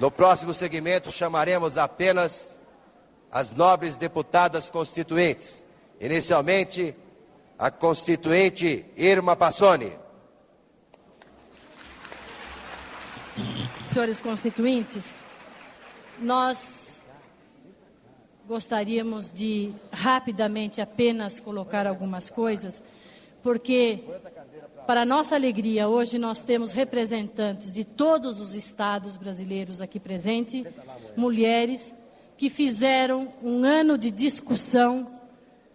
No próximo segmento, chamaremos apenas as nobres deputadas constituintes. Inicialmente, a constituinte Irma Passoni. Senhores constituintes, nós gostaríamos de rapidamente apenas colocar algumas coisas, porque, para nossa alegria, hoje nós temos representantes de todos os estados brasileiros aqui presentes, mulheres que fizeram um ano de discussão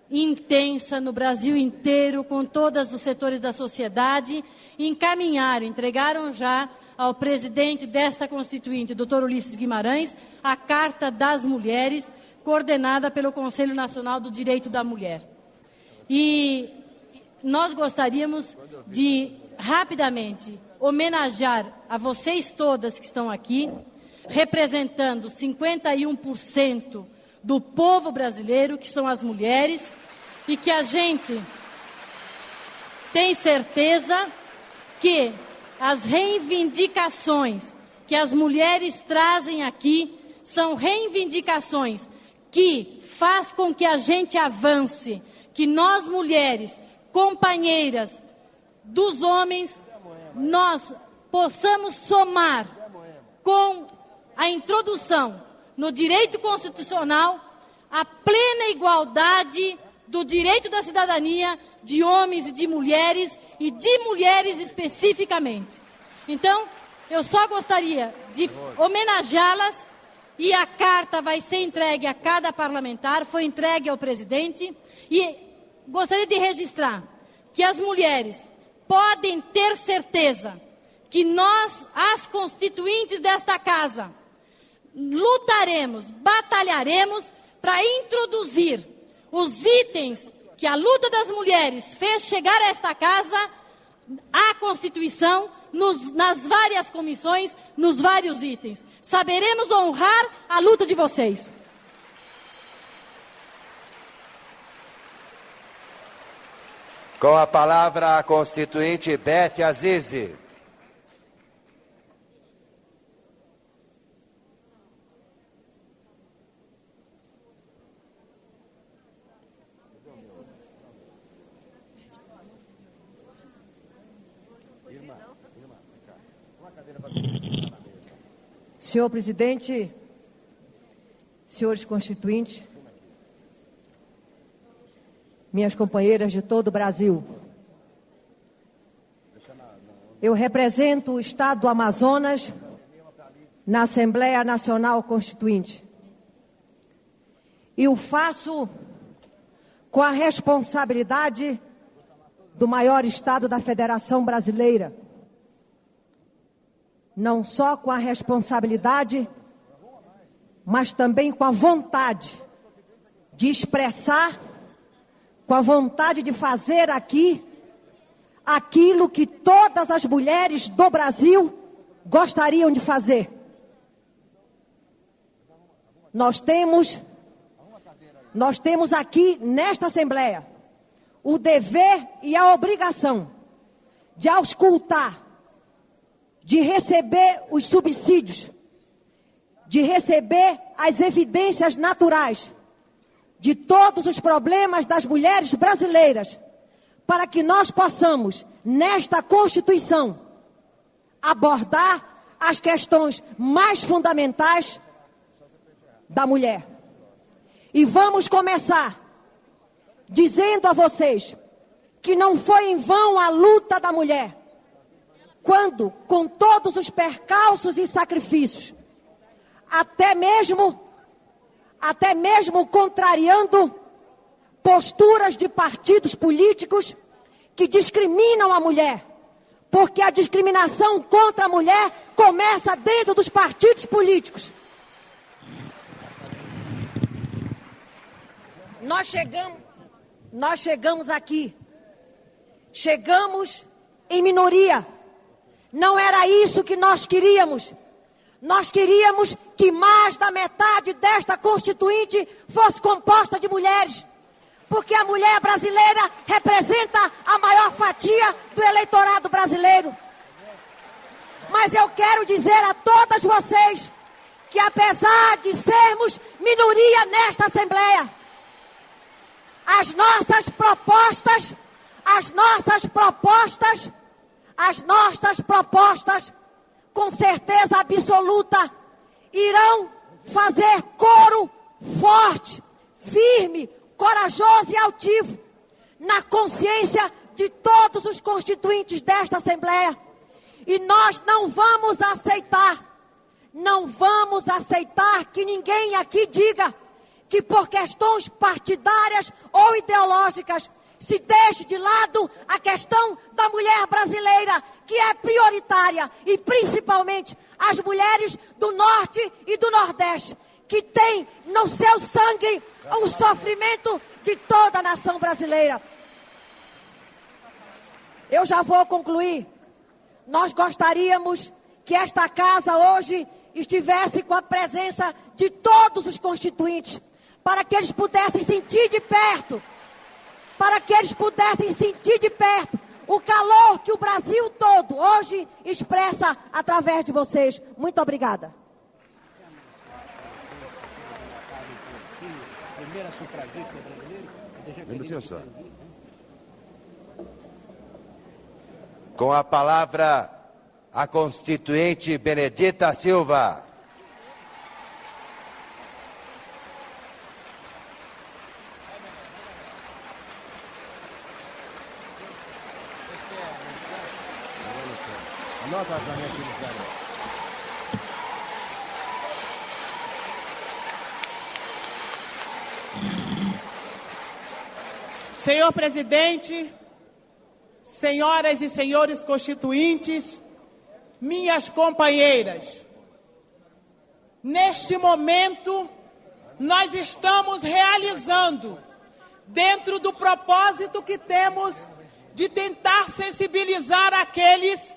intensa no Brasil inteiro, com todos os setores da sociedade, e encaminharam, entregaram já ao presidente desta Constituinte, doutor Ulisses Guimarães, a Carta das Mulheres, coordenada pelo Conselho Nacional do Direito da Mulher. E nós gostaríamos de, rapidamente, homenagear a vocês todas que estão aqui, representando 51% do povo brasileiro, que são as mulheres, e que a gente tem certeza que as reivindicações que as mulheres trazem aqui são reivindicações que faz com que a gente avance, que nós mulheres, companheiras dos homens, nós possamos somar com a introdução no direito constitucional a plena igualdade do direito da cidadania de homens e de mulheres e de mulheres especificamente. Então, eu só gostaria de homenageá-las e a carta vai ser entregue a cada parlamentar, foi entregue ao presidente e gostaria de registrar que as mulheres podem ter certeza que nós, as constituintes desta casa, lutaremos, batalharemos para introduzir os itens que a luta das mulheres fez chegar a esta casa, à Constituição, nos, nas várias comissões, nos vários itens. Saberemos honrar a luta de vocês. Com a palavra a constituinte Bete Azizi. Senhor presidente, senhores constituintes, minhas companheiras de todo o Brasil. Eu represento o Estado do Amazonas na Assembleia Nacional Constituinte. E o faço com a responsabilidade do maior Estado da Federação Brasileira não só com a responsabilidade, mas também com a vontade de expressar, com a vontade de fazer aqui aquilo que todas as mulheres do Brasil gostariam de fazer. Nós temos nós temos aqui nesta assembleia o dever e a obrigação de auscultar de receber os subsídios, de receber as evidências naturais de todos os problemas das mulheres brasileiras, para que nós possamos, nesta Constituição, abordar as questões mais fundamentais da mulher. E vamos começar dizendo a vocês que não foi em vão a luta da mulher quando, com todos os percalços e sacrifícios, até mesmo, até mesmo contrariando posturas de partidos políticos que discriminam a mulher, porque a discriminação contra a mulher começa dentro dos partidos políticos. Nós chegamos, nós chegamos aqui, chegamos em minoria não era isso que nós queríamos. Nós queríamos que mais da metade desta constituinte fosse composta de mulheres. Porque a mulher brasileira representa a maior fatia do eleitorado brasileiro. Mas eu quero dizer a todas vocês apesar de sermos minoria nesta Assembleia, as nossas propostas, as nossas propostas, as nossas propostas, com certeza absoluta, irão fazer coro forte, firme, corajoso e altivo na consciência de todos os constituintes desta Assembleia. E nós não vamos aceitar, não vamos aceitar que ninguém aqui diga que por questões partidárias ou ideológicas se deixe de lado a questão da mulher brasileira, que é prioritária, e principalmente as mulheres do Norte e do Nordeste, que têm no seu sangue o sofrimento de toda a nação brasileira. Eu já vou concluir. Nós gostaríamos que esta casa hoje estivesse com a presença de todos os constituintes, para que eles pudessem sentir de perto, para que eles pudessem sentir de perto o calor que o Brasil todo hoje expressa através de vocês. Muito obrigada. Com a palavra, a constituinte Benedita Silva. Senhor presidente, senhoras e senhores constituintes, minhas companheiras, neste momento nós estamos realizando, dentro do propósito que temos de tentar sensibilizar aqueles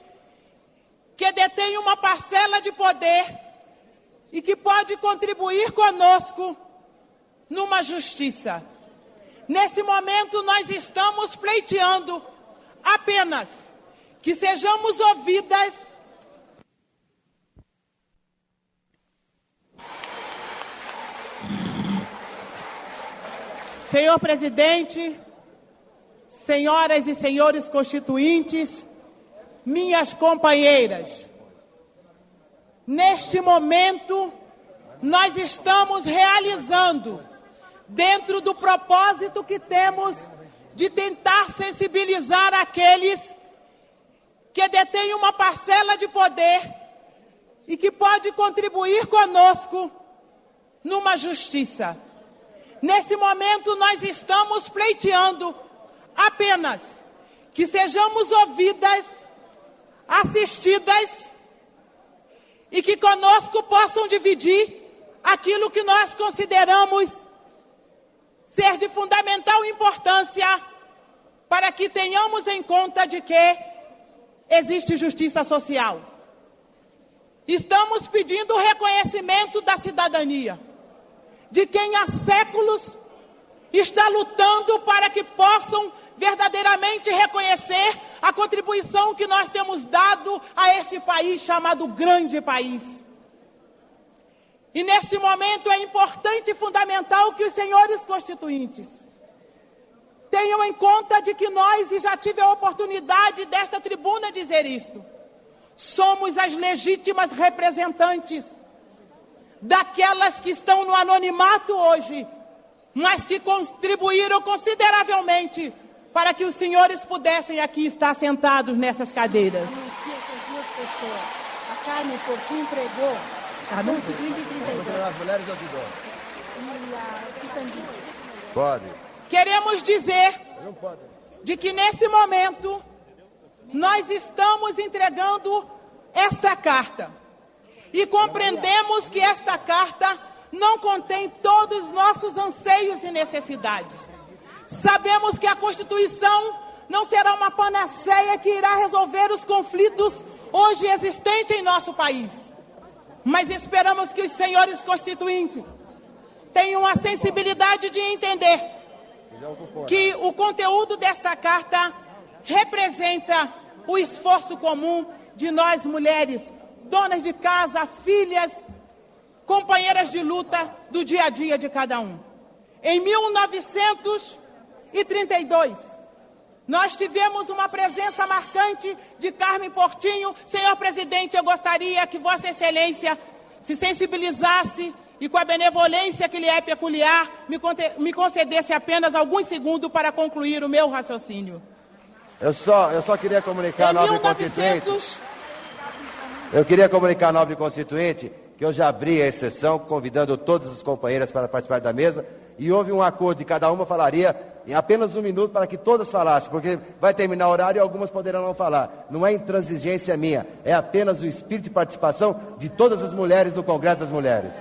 que detêm uma parcela de poder e que pode contribuir conosco numa justiça Neste momento, nós estamos pleiteando apenas que sejamos ouvidas. Senhor presidente, senhoras e senhores constituintes, minhas companheiras, neste momento, nós estamos realizando dentro do propósito que temos de tentar sensibilizar aqueles que detêm uma parcela de poder e que pode contribuir conosco numa justiça. Neste momento, nós estamos pleiteando apenas que sejamos ouvidas, assistidas e que conosco possam dividir aquilo que nós consideramos ser de fundamental importância para que tenhamos em conta de que existe justiça social. Estamos pedindo o reconhecimento da cidadania, de quem há séculos está lutando para que possam verdadeiramente reconhecer a contribuição que nós temos dado a esse país chamado grande país. E nesse momento é importante e fundamental que os senhores constituintes tenham em conta de que nós, e já tive a oportunidade desta tribuna dizer isto, somos as legítimas representantes daquelas que estão no anonimato hoje, mas que contribuíram consideravelmente para que os senhores pudessem aqui estar sentados nessas cadeiras. Anuncie essas duas pessoas. A Carmen Portinho entregou ah? As mulheres. Pode. Queremos dizer de que nesse momento nós estamos entregando esta carta e compreendemos que esta carta não contém todos os nossos anseios e necessidades. Sabemos que a Constituição não será uma panaceia que irá resolver os conflitos hoje existentes em nosso país. Mas esperamos que os senhores constituintes tenham a sensibilidade de entender que o conteúdo desta carta representa o esforço comum de nós mulheres, donas de casa, filhas, companheiras de luta do dia a dia de cada um. Em 1932, nós tivemos uma presença marcante de Carmen Portinho. Senhor presidente, eu gostaria que Vossa Excelência se sensibilizasse e, com a benevolência que lhe é peculiar, me concedesse apenas alguns segundos para concluir o meu raciocínio. Eu só, eu só queria comunicar, nobre 1900, constituinte. Eu queria comunicar, nobre constituinte, que eu já abri a exceção, convidando todas as companheiras para participar da mesa, e houve um acordo de cada uma falaria em apenas um minuto para que todas falassem, porque vai terminar o horário e algumas poderão não falar. Não é intransigência minha, é apenas o espírito de participação de todas as mulheres no Congresso das Mulheres.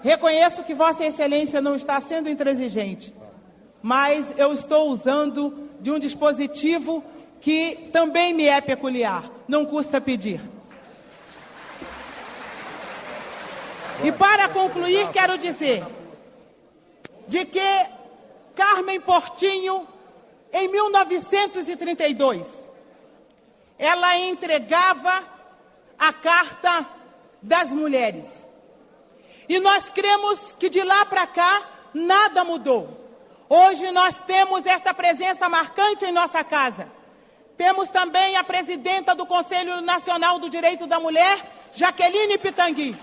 Reconheço que Vossa Excelência não está sendo intransigente, mas eu estou usando de um dispositivo que também me é peculiar. Não custa pedir. E para concluir, quero dizer de que Carmen Portinho, em 1932, ela entregava a Carta das Mulheres. E nós cremos que de lá para cá nada mudou. Hoje nós temos esta presença marcante em nossa casa. Temos também a presidenta do Conselho Nacional do Direito da Mulher, Jaqueline Pitangui.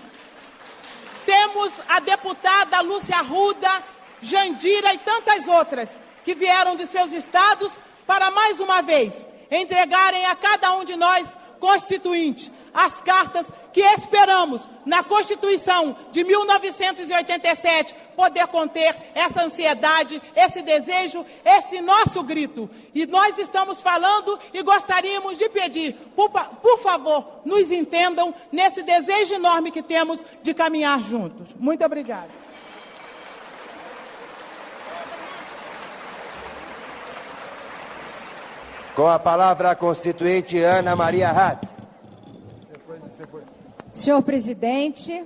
Temos a deputada Lúcia Ruda, Jandira e tantas outras que vieram de seus estados para mais uma vez entregarem a cada um de nós, constituinte, as cartas que esperamos na Constituição de 1987 poder conter essa ansiedade, esse desejo, esse nosso grito. E nós estamos falando e gostaríamos de pedir, por, por favor, nos entendam nesse desejo enorme que temos de caminhar juntos. Muito obrigada. Com a palavra a constituinte Ana Maria Hatz. Senhor presidente,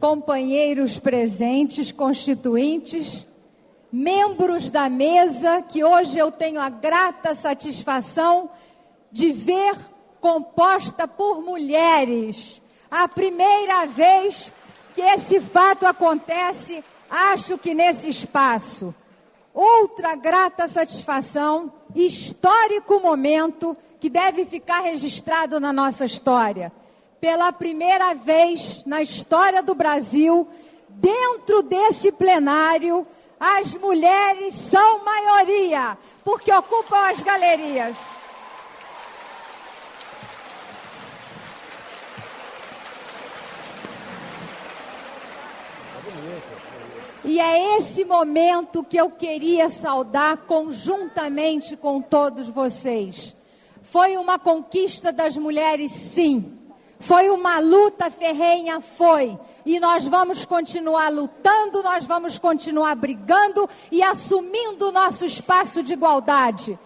companheiros presentes, constituintes, membros da mesa que hoje eu tenho a grata satisfação de ver composta por mulheres. A primeira vez que esse fato acontece, acho que nesse espaço. Outra grata satisfação, histórico momento que deve ficar registrado na nossa história. Pela primeira vez na história do Brasil, dentro desse plenário, as mulheres são maioria, porque ocupam as galerias. E é esse momento que eu queria saudar conjuntamente com todos vocês. Foi uma conquista das mulheres, sim. Foi uma luta ferrenha, foi. E nós vamos continuar lutando, nós vamos continuar brigando e assumindo o nosso espaço de igualdade.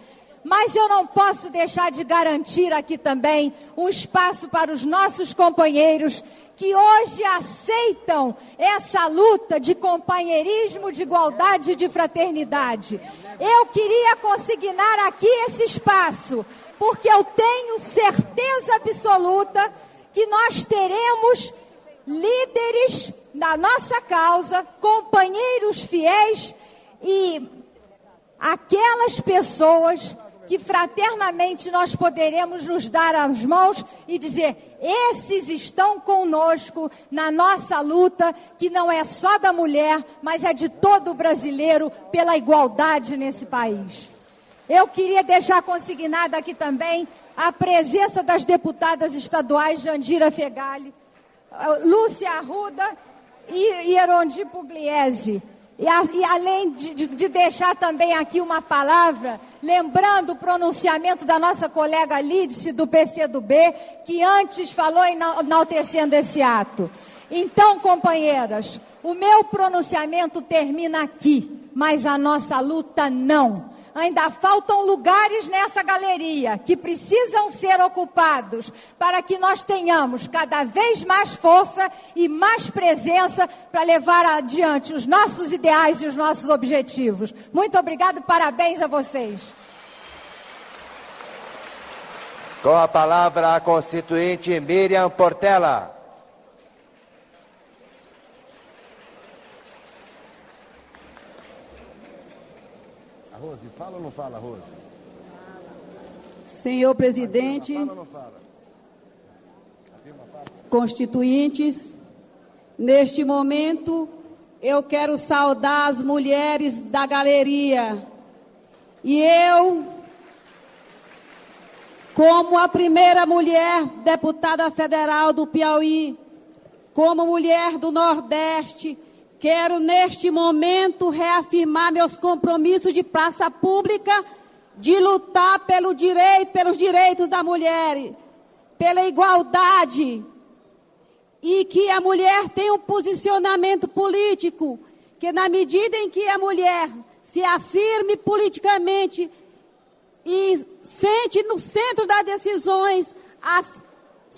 Mas eu não posso deixar de garantir aqui também um espaço para os nossos companheiros que hoje aceitam essa luta de companheirismo, de igualdade e de fraternidade. Eu queria consignar aqui esse espaço, porque eu tenho certeza absoluta que nós teremos líderes da nossa causa, companheiros fiéis e aquelas pessoas que fraternamente nós poderemos nos dar as mãos e dizer: esses estão conosco na nossa luta, que não é só da mulher, mas é de todo brasileiro pela igualdade nesse país. Eu queria deixar consignada aqui também a presença das deputadas estaduais Jandira Fegali, Lúcia Arruda e Erondi Pugliese. E, a, e além de, de, deixar também aqui uma palavra, lembrando o pronunciamento da nossa colega Lídice do PCdoB, que antes falou enaltecendo esse ato. Então, companheiras, o meu pronunciamento termina aqui, mas a nossa luta não ainda faltam lugares nessa galeria que precisam ser ocupados para que nós tenhamos cada vez mais força e mais presença para levar adiante os nossos ideais e os nossos objetivos. Muito obrigado, parabéns a vocês. Com a palavra a constituinte Miriam Portela. Rose, fala ou não fala, Rose? Senhor presidente, constituintes, neste momento eu quero saudar as mulheres da galeria. E eu, como a primeira mulher deputada federal do Piauí, como mulher do Nordeste, quero neste momento reafirmar meus compromissos de praça pública, de lutar pelo direito, pelos direitos da mulher, pela igualdade, e que a mulher tem um posicionamento político, que na medida em que a mulher se afirme politicamente e sente no centro das decisões, as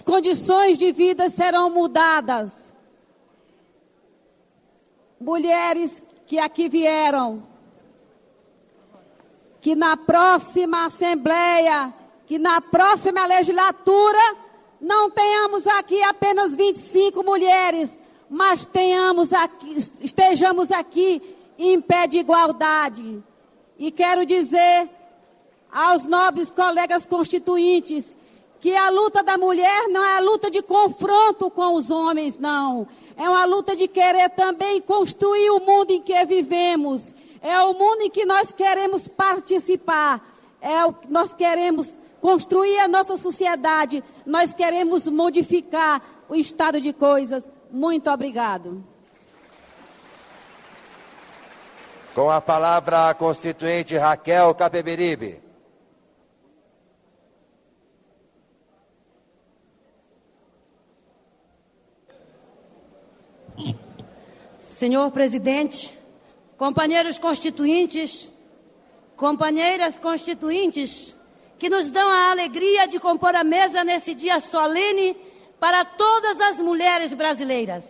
condições de vida serão mudadas. Mulheres que aqui vieram, que na próxima Assembleia, que na próxima legislatura, não tenhamos aqui apenas 25 mulheres, mas tenhamos aqui, estejamos aqui em pé de igualdade. E quero dizer aos nobres colegas constituintes que a luta da mulher não é a luta de confronto com os homens, não. É uma luta de querer também construir o mundo em que vivemos. É o mundo em que nós queremos participar. É o que nós queremos construir a nossa sociedade, nós queremos modificar o estado de coisas. Muito obrigado. Com a palavra a constituinte Raquel Capeberibe. Senhor presidente, companheiros constituintes, companheiras constituintes, que nos dão a alegria de compor a mesa nesse dia solene para todas as mulheres brasileiras.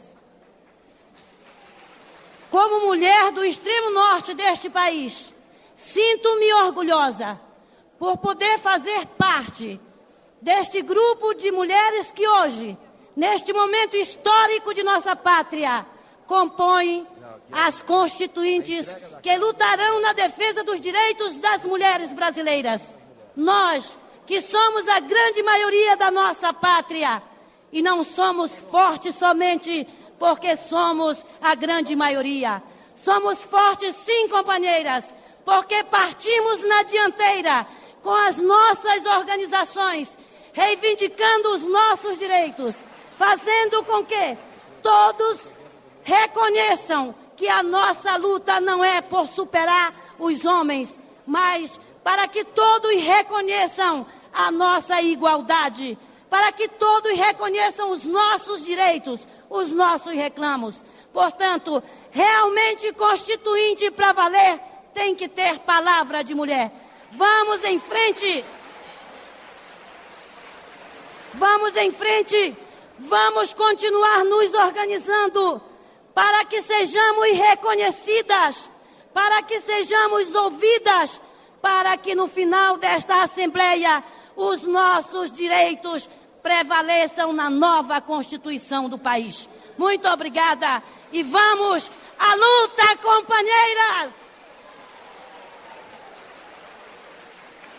Como mulher do extremo norte deste país, sinto-me orgulhosa por poder fazer parte deste grupo de mulheres que hoje, neste momento histórico de nossa pátria, compõem as constituintes que lutarão na defesa dos direitos das mulheres brasileiras. Nós, que somos a grande maioria da nossa pátria, e não somos fortes somente porque somos a grande maioria. Somos fortes, sim, companheiras, porque partimos na dianteira com as nossas organizações, reivindicando os nossos direitos, fazendo com que todos reconheçam que a nossa luta não é por superar os homens, mas para que todos reconheçam a nossa igualdade, para que todos reconheçam os nossos direitos, os nossos reclamos. Portanto, realmente constituinte para valer tem que ter palavra de mulher. Vamos em frente. Vamos em frente. Vamos continuar nos organizando para que sejamos reconhecidas, para que sejamos ouvidas para que no final desta Assembleia os nossos direitos prevaleçam na nova Constituição do país. Muito obrigada e vamos à luta, companheiras!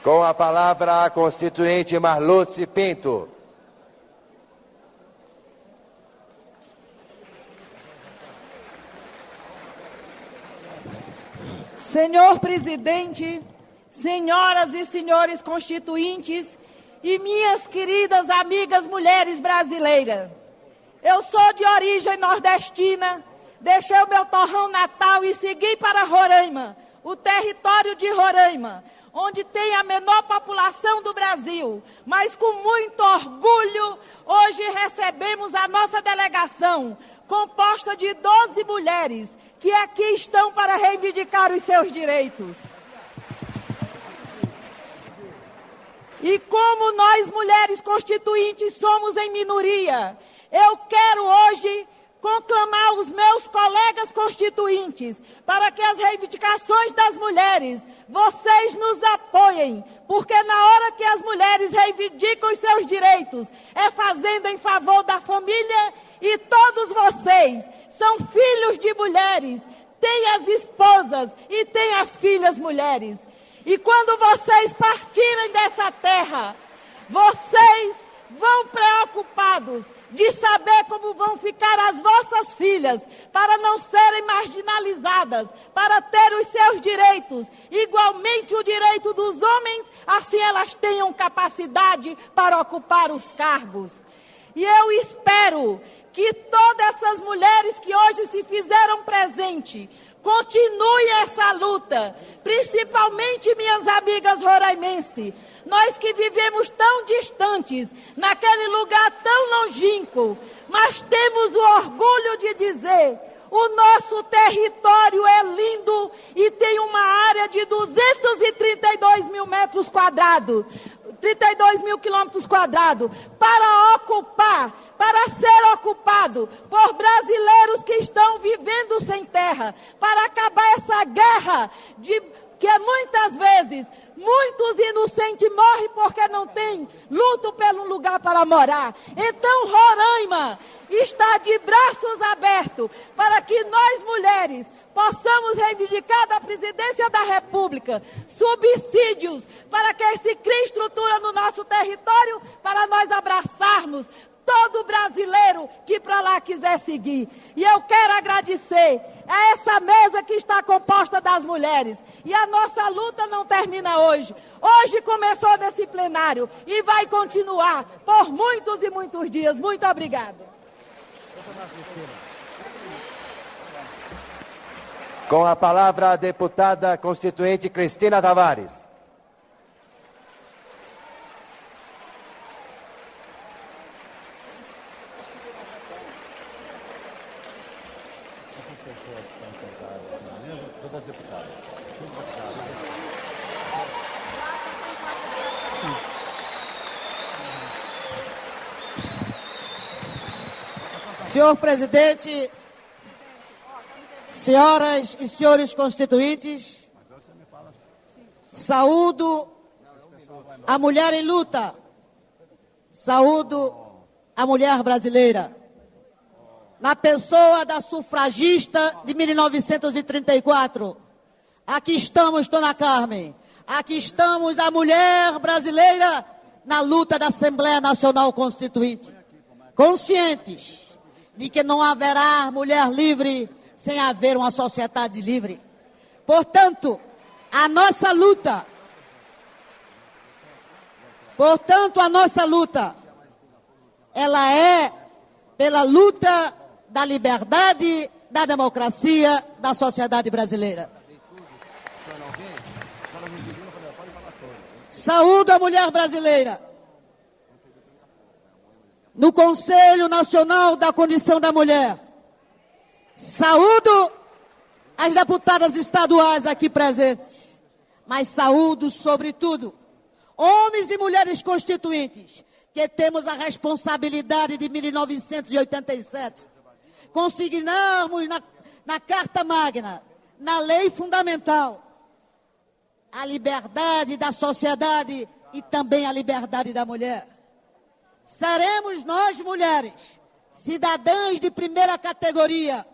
Com a palavra a constituinte Marluce Pinto. Senhor presidente, senhoras e senhores constituintes e minhas queridas amigas mulheres brasileiras. Eu sou de origem nordestina, deixei o meu torrão natal e segui para Roraima, o território de Roraima, onde tem a menor população do Brasil. Mas com muito orgulho, hoje recebemos a nossa delegação, composta de 12 mulheres, que aqui estão para reivindicar os seus direitos. E como nós, mulheres constituintes, somos em minoria, eu quero hoje conclamar os meus colegas constituintes para que as reivindicações das mulheres, vocês nos apoiem, porque na hora que as mulheres reivindicam os seus direitos, é fazendo em favor da família e todos vocês são filhos de mulheres, tem as esposas e tem as filhas mulheres. E quando vocês partirem dessa terra, vocês vão preocupados de saber como vão ficar as vossas filhas, para não serem marginalizadas, para ter os seus direitos, igualmente o direito dos homens, assim elas tenham capacidade para ocupar os cargos. E eu espero que todas essas mulheres que hoje se fizeram presente continue essa luta, principalmente minhas amigas roraimenses. Nós que vivemos tão distantes, naquele lugar tão longínquo, mas temos o orgulho de dizer: o nosso território é lindo e tem uma área de 232 mil metros quadrados. 32 mil quilômetros quadrados para ocupar, para ser ocupado por brasileiros que estão vivendo sem terra, para acabar essa guerra de que muitas vezes muitos inocentes morrem porque não tem luto pelo lugar para morar. Então Roraima está de braços abertos para que nós mulheres possamos reivindicar da presidência da República subsídios para que se crie estrutura no nosso território para nós abraçarmos todo brasileiro que para lá quiser seguir. E eu quero agradecer a essa mesa que está composta das mulheres. E a nossa luta não termina hoje. Hoje começou nesse plenário e vai continuar por muitos e muitos dias. Muito obrigada. Com a palavra a deputada constituinte Cristina Tavares. Senhor presidente, senhoras e senhores constituintes, saúdo a mulher em luta, saúdo a mulher brasileira. Na pessoa da sufragista de 1934, aqui estamos, Dona Carmen, aqui estamos a mulher brasileira na luta da Assembleia Nacional Constituinte. Conscientes de que não haverá mulher livre sem haver uma sociedade livre. Portanto, a nossa luta, portanto, a nossa luta, ela é pela luta da liberdade, da democracia, da sociedade brasileira. Saúdo a mulher brasileira no Conselho Nacional da Condição da Mulher. Saúdo as deputadas estaduais aqui presentes, mas saúdo, sobretudo, homens e mulheres constituintes, que temos a responsabilidade de 1987 consignarmos na, na Carta Magna, na lei fundamental, a liberdade da sociedade e também a liberdade da mulher seremos nós, mulheres, cidadãs de primeira categoria,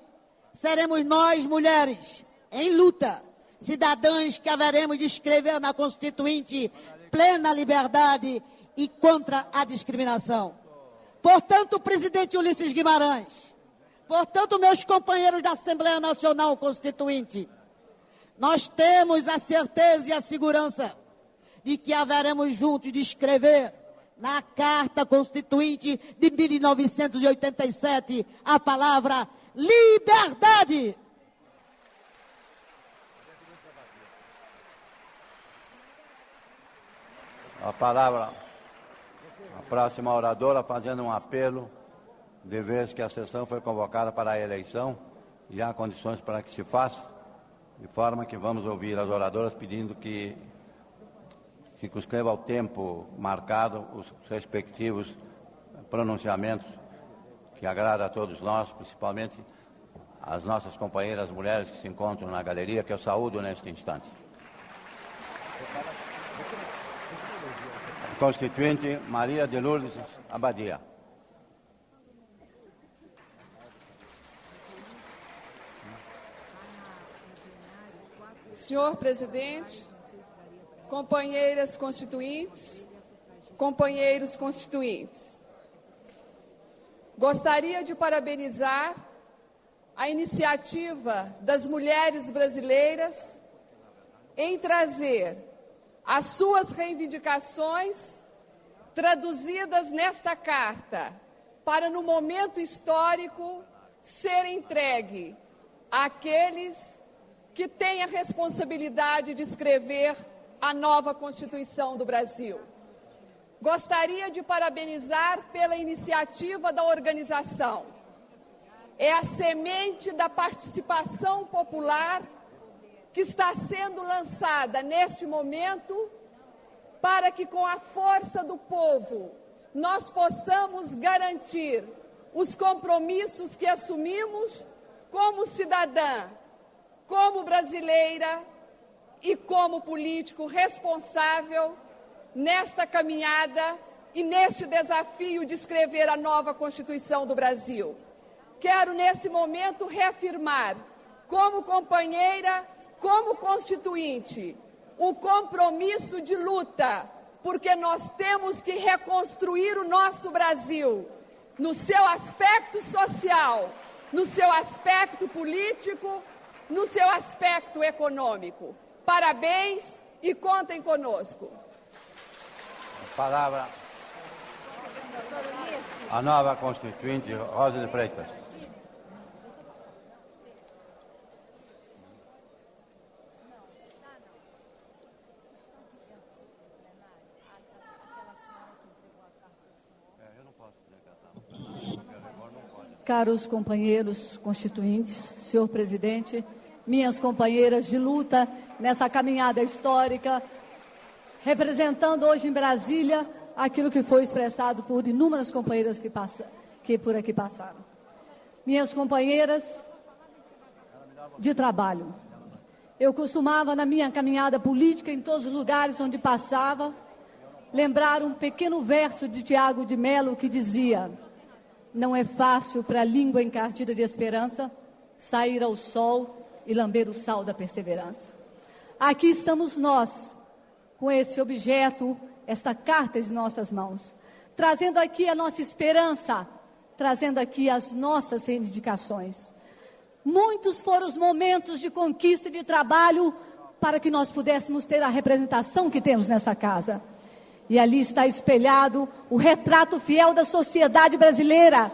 seremos nós, mulheres, em luta, cidadãs que haveremos de escrever na Constituinte plena liberdade e contra a discriminação. Portanto, presidente Ulisses Guimarães, portanto, meus companheiros da Assembleia Nacional Constituinte, nós temos a certeza e a segurança de que haveremos juntos de escrever na Carta Constituinte de 1987 a palavra liberdade. A palavra, a próxima oradora fazendo um apelo, de vez que a sessão foi convocada para a eleição e há condições para que se faça, de forma que vamos ouvir as oradoras pedindo que circunscreva ao tempo marcado os respectivos pronunciamentos que agrada a todos nós, principalmente as nossas companheiras mulheres que se encontram na galeria, que eu saúdo neste instante. Constituinte Maria de Lourdes Abadia. Senhor presidente, companheiras constituintes, companheiros constituintes. Gostaria de parabenizar a iniciativa das mulheres brasileiras em trazer as suas reivindicações traduzidas nesta carta para, no momento histórico, ser entregue àqueles que têm a responsabilidade de escrever a nova Constituição do Brasil. Gostaria de parabenizar pela iniciativa da organização. É a semente da participação popular que está sendo lançada neste momento para que, com a força do povo, nós possamos garantir os compromissos que assumimos como cidadã, como brasileira e como político responsável nesta caminhada e neste desafio de escrever a nova Constituição do Brasil. Quero, nesse momento, reafirmar, como companheira, como constituinte, o compromisso de luta, porque nós temos que reconstruir o nosso Brasil no seu aspecto social, no seu aspecto político, no seu aspecto econômico. Parabéns e contem conosco. Palavra. A nova constituinte, Rosa de Freitas. Caros companheiros constituintes, senhor presidente, minhas companheiras de luta nessa caminhada histórica, representando hoje em Brasília aquilo que foi expressado por inúmeras companheiras que, passa, que por aqui passaram. Minhas companheiras de trabalho. Eu costumava, na minha caminhada política, em todos os lugares onde passava, lembrar um pequeno verso de Tiago de Melo que dizia: Não é fácil para a língua encardida de esperança sair ao sol e lamber o sal da perseverança. Aqui estamos nós, com esse objeto, esta carta em nossas mãos, trazendo aqui a nossa esperança, trazendo aqui as nossas reivindicações. Muitos foram os momentos de conquista e de trabalho para que nós pudéssemos ter a representação que temos nessa casa. E ali está espelhado o retrato fiel da sociedade brasileira,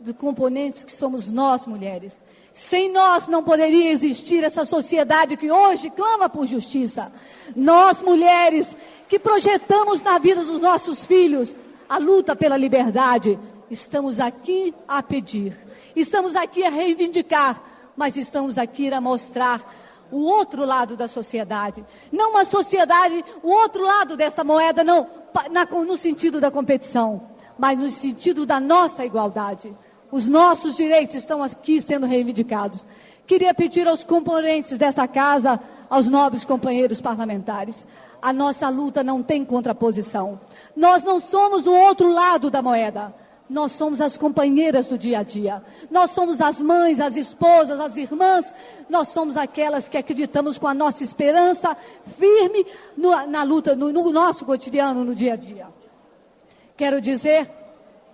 de componentes que somos nós, mulheres. Sem nós não poderia existir essa sociedade que hoje clama por justiça. Nós, mulheres, que projetamos na vida dos nossos filhos a luta pela liberdade, estamos aqui a pedir, estamos aqui a reivindicar, mas estamos aqui a mostrar o outro lado da sociedade. Não uma sociedade, o outro lado desta moeda, não na, no sentido da competição, mas no sentido da nossa igualdade. Os nossos direitos estão aqui sendo reivindicados. Queria pedir aos componentes dessa casa, aos nobres companheiros parlamentares, a nossa luta não tem contraposição. Nós não somos o outro lado da moeda. Nós somos as companheiras do dia a dia. Nós somos as mães, as esposas, as irmãs. Nós somos aquelas que acreditamos com a nossa esperança firme no, na luta, no, no nosso cotidiano, no dia a dia. Quero dizer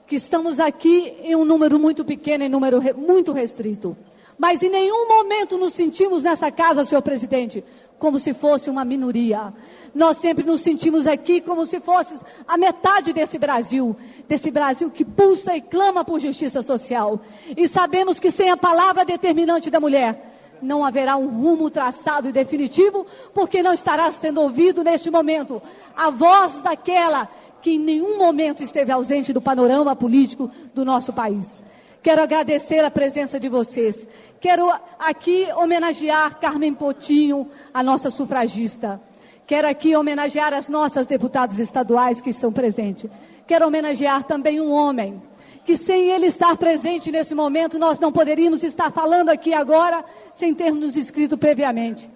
que estamos aqui em um número muito pequeno, em número re, muito restrito. Mas em nenhum momento nos sentimos nessa casa, senhor presidente, como se fosse uma minoria. Nós sempre nos sentimos aqui como se fosse a metade desse Brasil, desse Brasil que pulsa e clama por justiça social. E sabemos que sem a palavra determinante da mulher, não haverá um rumo traçado e definitivo, porque não estará sendo ouvido neste momento a voz daquela que em nenhum momento esteve ausente do panorama político do nosso país. Quero agradecer a presença de vocês. Quero aqui homenagear Carmen Potinho, a nossa sufragista. Quero aqui homenagear as nossas deputadas estaduais que estão presentes. Quero homenagear também um homem, que sem ele estar presente nesse momento, nós não poderíamos estar falando aqui agora sem termos nos previamente.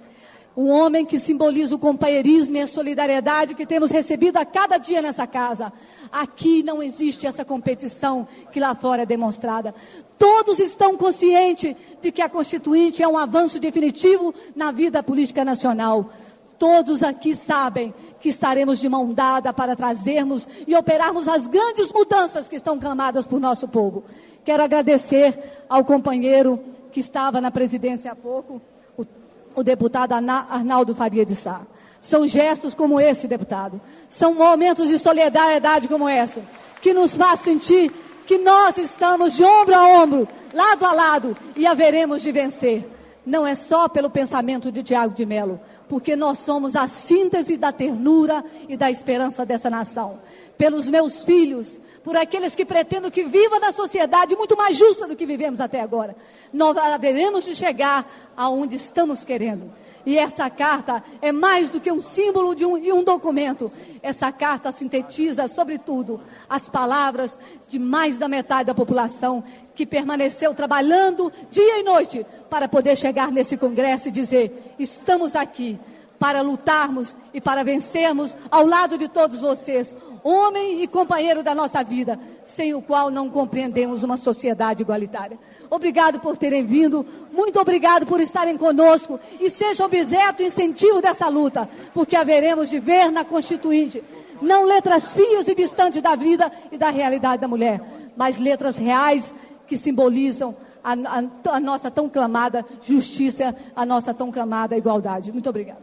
Um homem que simboliza o companheirismo e a solidariedade que temos recebido a cada dia nessa casa. Aqui não existe essa competição que lá fora é demonstrada. Todos estão conscientes de que a Constituinte é um avanço definitivo na vida política nacional. Todos aqui sabem que estaremos de mão dada para trazermos e operarmos as grandes mudanças que estão clamadas por nosso povo. Quero agradecer ao companheiro que estava na presidência há pouco, o, deputado Arnaldo Faria de Sá. São gestos como esse, deputado. São momentos de solidariedade como essa, que nos faz sentir que nós estamos de ombro a ombro, lado a lado, e haveremos de vencer. Não é só pelo pensamento de Tiago de Mello, porque nós somos a síntese da ternura e da esperança dessa nação. Pelos meus filhos, por aqueles que pretendem que viva na sociedade muito mais justa do que vivemos até agora. Nós haveremos de chegar aonde estamos querendo. E essa carta é mais do que um símbolo de um, e um documento. Essa carta sintetiza, sobretudo, as palavras de mais da metade da população que permaneceu trabalhando dia e noite para poder chegar nesse congresso e dizer: estamos aqui para lutarmos e para vencermos ao lado de todos vocês homem e companheiro da nossa vida, sem o qual não compreendemos uma sociedade igualitária. Obrigado por terem vindo, muito obrigado por estarem conosco e seja objeto e incentivo dessa luta, porque haveremos de ver na Constituinte não letras fias e distantes da vida e da realidade da mulher, mas letras reais que simbolizam a, a, a nossa tão clamada justiça, a nossa tão clamada igualdade. Muito obrigado.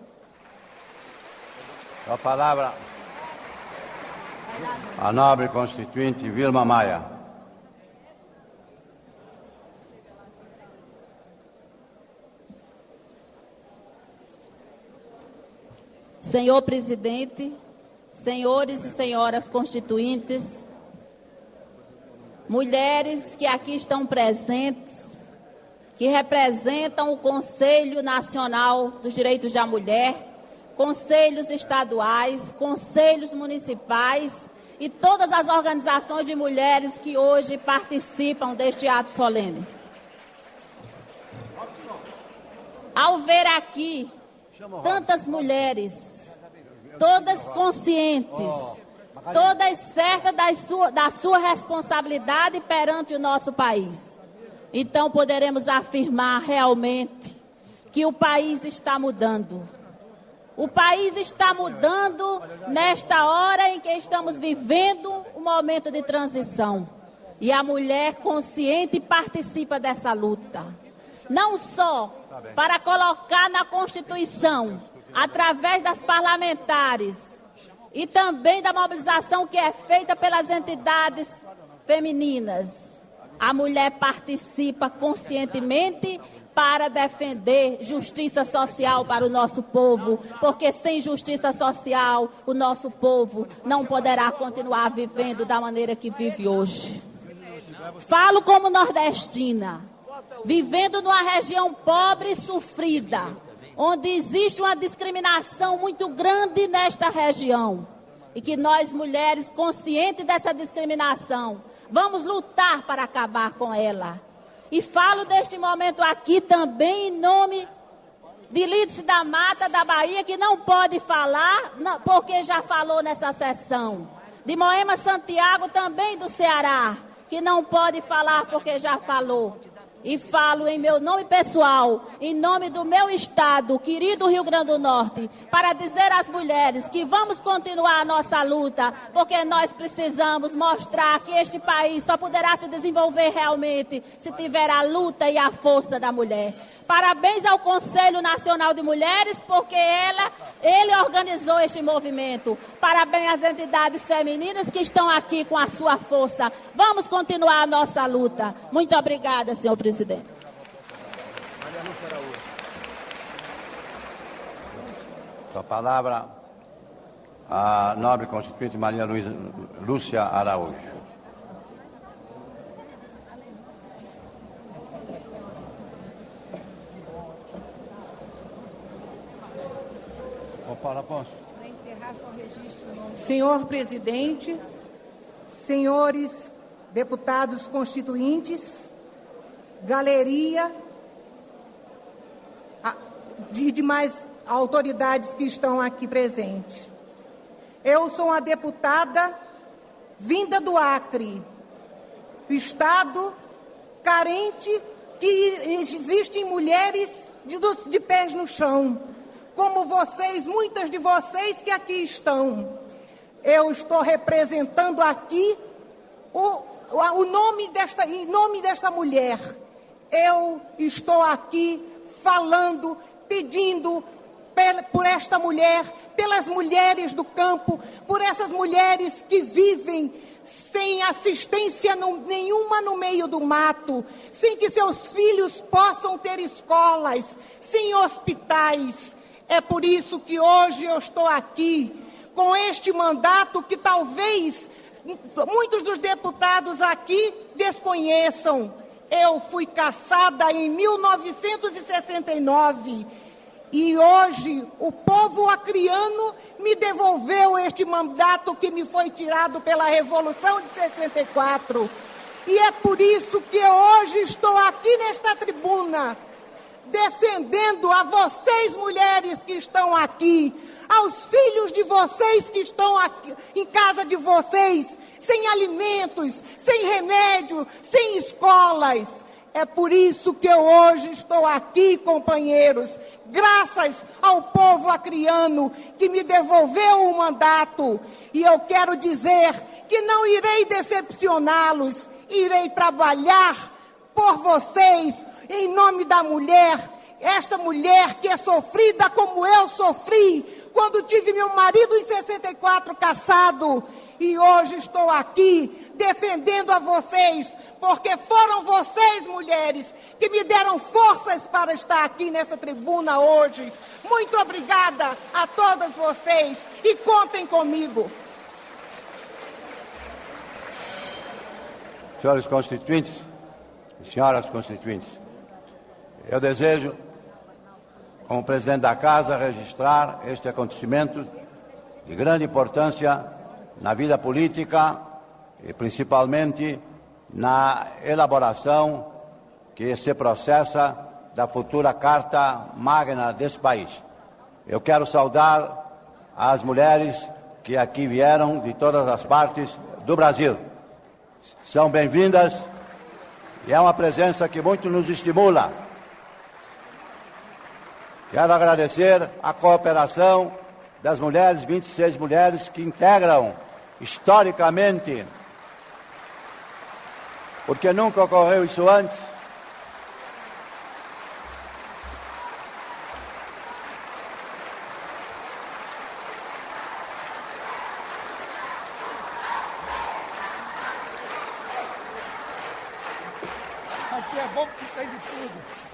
A palavra a nobre constituinte Vilma Maia. Senhor presidente, senhores e senhoras constituintes, mulheres que aqui estão presentes, que representam o Conselho Nacional dos Direitos da Mulher, conselhos estaduais, conselhos municipais e todas as organizações de mulheres que hoje participam deste ato solene. Ao ver aqui tantas mulheres, todas conscientes, todas certas da sua, da sua responsabilidade perante o nosso país, então poderemos afirmar realmente que o país está mudando o país está mudando nesta hora em que estamos vivendo um momento de transição. E a mulher consciente participa dessa luta. Não só para colocar na Constituição, através das parlamentares, e também da mobilização que é feita pelas entidades femininas. A mulher participa conscientemente para defender justiça social para o nosso povo, porque sem justiça social o nosso povo não poderá continuar vivendo da maneira que vive hoje. Falo como nordestina, vivendo numa região pobre e sofrida, onde existe uma discriminação muito grande nesta região. E que nós, mulheres, conscientes dessa discriminação, vamos lutar para acabar com ela e falo deste momento aqui também em nome de Lídice da Mata, da Bahia, que não pode falar, porque já falou nessa sessão. De Moema Santiago, também do Ceará, que não pode falar porque já falou. E falo em meu nome pessoal, em nome do meu estado, querido Rio Grande do Norte, para dizer às mulheres que vamos continuar a nossa luta, porque nós precisamos mostrar que este país só poderá se desenvolver realmente se tiver a luta e a força da mulher. Parabéns ao Conselho Nacional de Mulheres, porque ela, ele organizou este movimento. Parabéns às entidades femininas que estão aqui com a sua força. Vamos continuar a nossa luta. Muito obrigada, senhor presidente. A palavra a nobre constituinte Maria Luísa Lúcia Araújo. Paula Afonso. Para encerrar, só registro Senhor presidente, senhores deputados constituintes, galeria e demais autoridades que estão aqui presentes. Eu sou uma deputada vinda do Acre, estado carente que existem mulheres de, de pés no chão, como vocês, muitas de vocês que aqui estão. Eu estou representando aqui o, o nome desta, em nome desta mulher. Eu estou aqui falando, pedindo por esta mulher, pelas mulheres do campo, por essas mulheres que vivem sem assistência no, nenhuma no meio do mato, sem que seus filhos possam ter escolas, sem hospitais. É por isso que hoje eu estou aqui com este mandato que talvez muitos dos deputados aqui desconheçam. Eu fui caçada em 1969 e hoje o povo acriano me devolveu este mandato que me foi tirado pela Revolução de 64. E é por isso que hoje estou aqui nesta tribuna, defendendo a vocês, mulheres que estão aqui, aos filhos de vocês que estão aqui, em casa de vocês, sem alimentos, sem remédio, sem escolas. É por isso que eu hoje estou aqui, companheiros, graças ao povo acriano que me devolveu o mandato. E eu quero dizer que não irei decepcioná-los, irei trabalhar por vocês, em nome da mulher, esta mulher que é sofrida como eu sofri quando tive meu marido em 64 caçado. E hoje estou aqui defendendo a vocês porque foram vocês, mulheres, que me deram forças para estar aqui nessa tribuna hoje. Muito obrigada a todas vocês e contem comigo. Senhores constituintes senhoras constituintes, eu desejo, como presidente da Casa, registrar este acontecimento de grande importância na vida política e principalmente na elaboração que se processa da futura Carta Magna desse país. Eu quero saudar as mulheres que aqui vieram de todas as partes do Brasil. São bem-vindas e é uma presença que muito nos estimula. Quero agradecer a cooperação das mulheres, 26 mulheres que integram historicamente porque nunca ocorreu isso antes. Aqui é bom porque tem de tudo.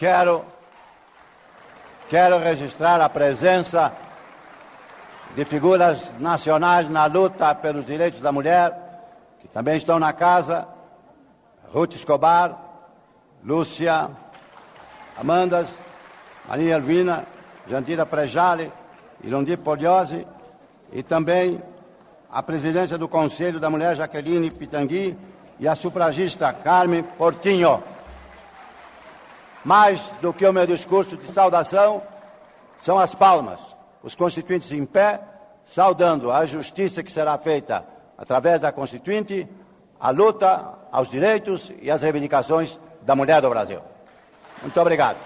Quero, quero registrar a presença de figuras nacionais na luta pelos direitos da mulher, que também estão na casa, Ruth Escobar, Lúcia, Amandas, Maria Elvina, Jandira Prejale, Ilondi Poliosi e também a presidência do Conselho da Mulher, Jaqueline Pitangui, e a sufragista Carmen Portinho. Mais do que o meu discurso de saudação, são as palmas, os constituintes em pé, saudando a justiça que será feita através da Constituinte, a luta aos direitos e às reivindicações da mulher do Brasil. Muito obrigado.